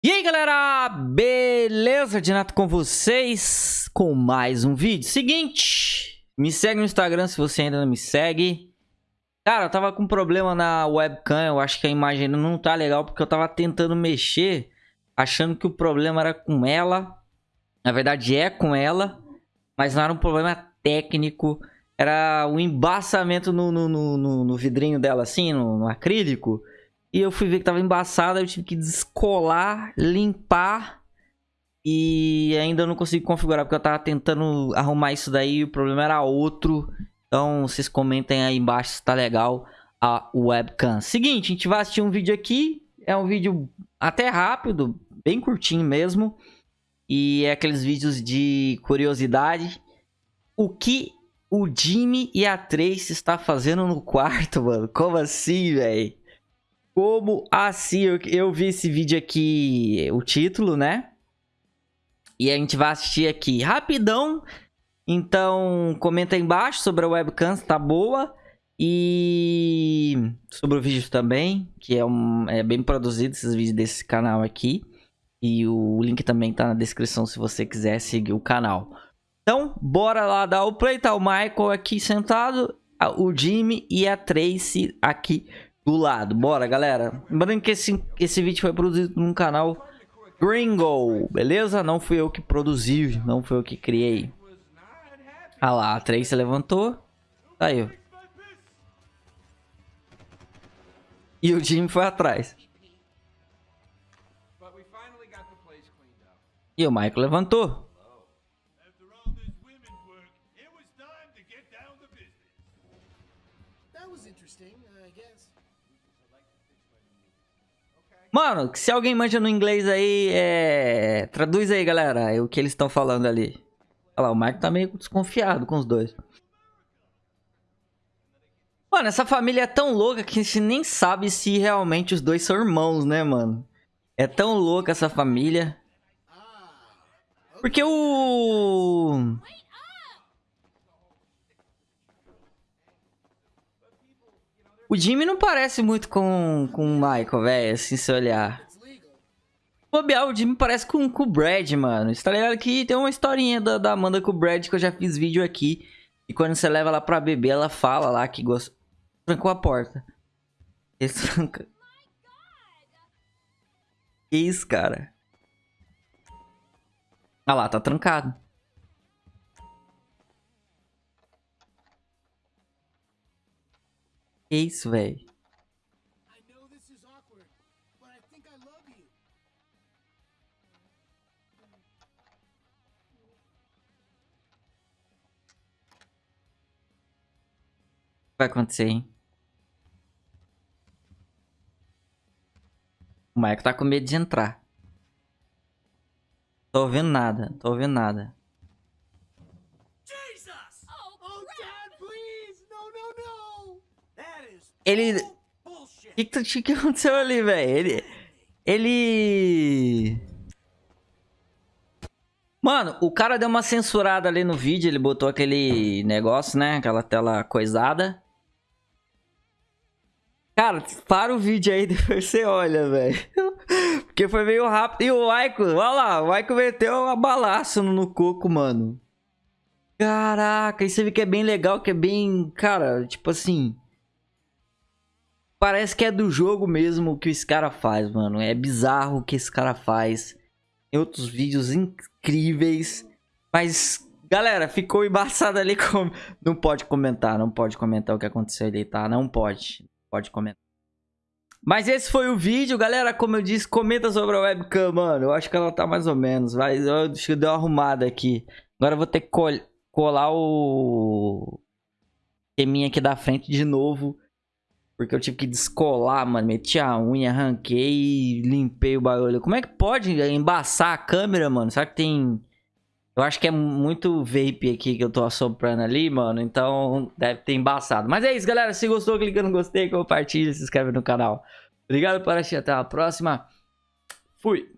E aí galera, beleza? Dinato com vocês com mais um vídeo. Seguinte, me segue no Instagram se você ainda não me segue. Cara, eu tava com problema na webcam, eu acho que a imagem não tá legal porque eu tava tentando mexer, achando que o problema era com ela. Na verdade é com ela, mas não era um problema técnico, era o um embaçamento no, no, no, no, vidrinho dela assim, no acrílico. E eu fui ver que tava embaçada, eu tive que descolar, limpar. E ainda não consegui configurar, porque eu tava tentando arrumar isso daí o problema era outro. Então, vocês comentem aí embaixo se tá legal a webcam. Seguinte, a gente vai assistir um vídeo aqui. É um vídeo até rápido, bem curtinho mesmo. E é aqueles vídeos de curiosidade. O que o Jimmy e a Trace está fazendo no quarto, mano? Como assim, velho? Como assim? Eu, eu vi esse vídeo aqui, o título, né? E a gente vai assistir aqui rapidão. Então, comenta aí embaixo sobre a webcam, se tá boa. E sobre o vídeo também, que é, um, é bem produzido esses vídeos desse canal aqui. E o link também tá na descrição se você quiser seguir o canal. Então, bora lá dar o play. Tá o Michael aqui sentado, o Jimmy e a Tracy aqui do lado. Bora, galera. Lembrando que esse, esse vídeo foi produzido num canal Gringo, beleza? Não fui eu que produzi, não fui eu que criei. Ah lá, a Tracy levantou. Tá aí. E o Jimmy foi atrás. E o Michael levantou. Mano, se alguém manja no inglês aí, é... Traduz aí, galera, o que eles estão falando ali. Olha lá, o Marco tá meio desconfiado com os dois. Mano, essa família é tão louca que a gente nem sabe se realmente os dois são irmãos, né, mano? É tão louca essa família. Porque o... O Jimmy não parece muito com, com o Michael, velho, assim, se olhar. Bobear, o Jimmy parece com, com o Brad, mano. Você tá ligado que tem uma historinha da, da Amanda com o Brad que eu já fiz vídeo aqui. E quando você leva ela pra beber, ela fala lá que gosta... Trancou a porta. Que isso, cara? Ah lá, tá trancado. Que isso, velho? vai acontecer, hein? O Michael tá com medo de entrar. Tô ouvindo nada, tô ouvindo nada. Ele... O que, que, que aconteceu ali, velho? Ele... Ele... Mano, o cara deu uma censurada ali no vídeo, ele botou aquele negócio, né? Aquela tela coisada. Cara, para o vídeo aí, depois você olha, velho. Porque foi meio rápido. E o Aiko, olha lá, o Aiko meteu uma balaço no coco, mano. Caraca, isso aí que é bem legal, que é bem... Cara, tipo assim... Parece que é do jogo mesmo que esse cara faz, mano. É bizarro o que esse cara faz. Tem outros vídeos incríveis. Mas, galera, ficou embaçado ali. Com... Não pode comentar, não pode comentar o que aconteceu ali, tá? Não pode. Pode comentar. Mas esse foi o vídeo, galera. Como eu disse, comenta sobre a webcam, mano. Eu acho que ela tá mais ou menos. Vai, eu acho deu uma arrumada aqui. Agora eu vou ter que colar o... Esqueminha aqui da frente de novo. Porque eu tive que descolar, mano. Meti a unha, arranquei e limpei o bagulho. Como é que pode embaçar a câmera, mano? Será que tem... Eu acho que é muito vape aqui que eu tô assoprando ali, mano. Então deve ter embaçado. Mas é isso, galera. Se gostou, clica no gostei, compartilha, se inscreve no canal. Obrigado por assistir. Até a próxima. Fui.